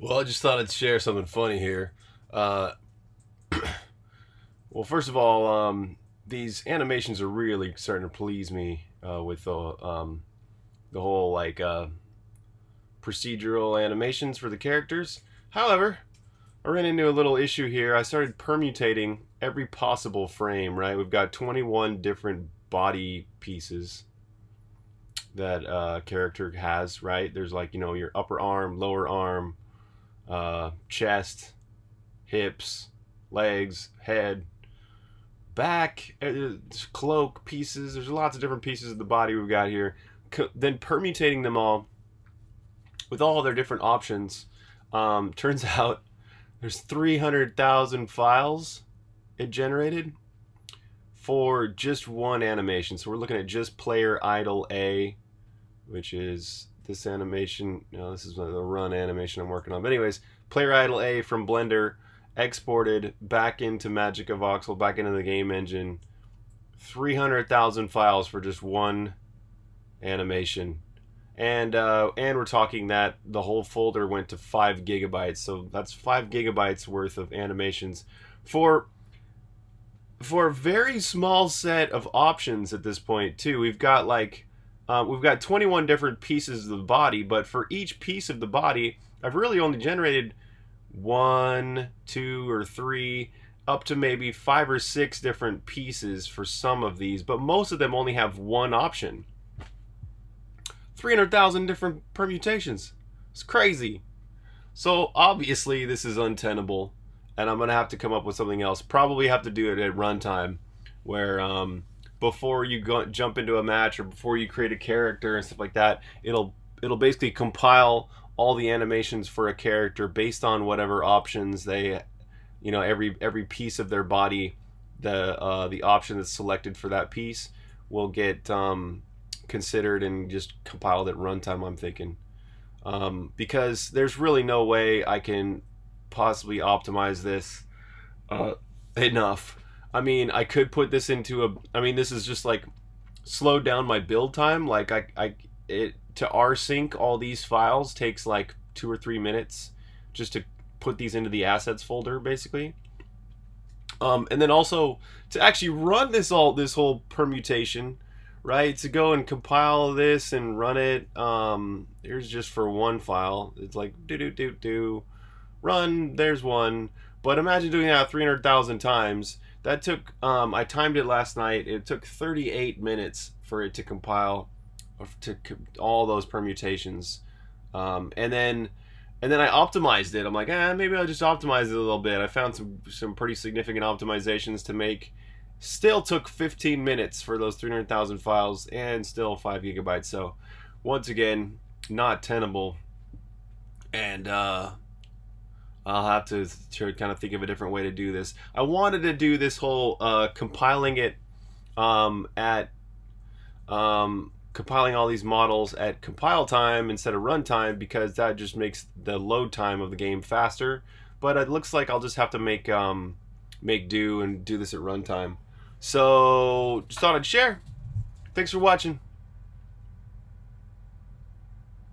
Well, I just thought I'd share something funny here. Uh, well, first of all, um, these animations are really starting to please me uh, with the um, the whole like uh, procedural animations for the characters. However, I ran into a little issue here. I started permutating every possible frame. Right, we've got 21 different body pieces that uh, character has. Right, there's like you know your upper arm, lower arm uh, chest, hips, legs, head, back, uh, cloak pieces. There's lots of different pieces of the body we've got here. Then permutating them all with all their different options. Um, turns out there's 300,000 files it generated for just one animation. So we're looking at just player idle A, which is this animation. No, this is the run animation I'm working on. But anyways, player idle A from Blender exported back into Magica Voxel, back into the game engine. 300,000 files for just one animation. And uh, and we're talking that the whole folder went to five gigabytes, so that's five gigabytes worth of animations for for a very small set of options at this point too. We've got like um, we've got 21 different pieces of the body, but for each piece of the body, I've really only generated one, two, or three, up to maybe five or six different pieces for some of these, but most of them only have one option. 300,000 different permutations. It's crazy. So obviously this is untenable, and I'm gonna have to come up with something else. Probably have to do it at runtime, where um, before you go jump into a match or before you create a character and stuff like that it'll it'll basically compile all the animations for a character based on whatever options they you know every every piece of their body the uh, the option that's selected for that piece will get um, considered and just compiled at runtime I'm thinking. Um, because there's really no way I can possibly optimize this uh, enough I mean, I could put this into a. I mean, this is just like slowed down my build time. Like I, I it to rsync all these files takes like two or three minutes just to put these into the assets folder, basically. Um, and then also to actually run this all this whole permutation, right? To go and compile this and run it. Um, here's just for one file. It's like do do do do, run. There's one. But imagine doing that 300,000 times that took, um, I timed it last night. It took 38 minutes for it to compile to all those permutations. Um, and then, and then I optimized it. I'm like, eh, maybe I'll just optimize it a little bit. I found some, some pretty significant optimizations to make. Still took 15 minutes for those 300,000 files and still 5 gigabytes. So, once again, not tenable. And, uh, I'll have to, to kind of think of a different way to do this. I wanted to do this whole uh, compiling it um, at um, compiling all these models at compile time instead of runtime because that just makes the load time of the game faster. But it looks like I'll just have to make um, make do and do this at runtime. So just thought I'd share. Thanks for watching.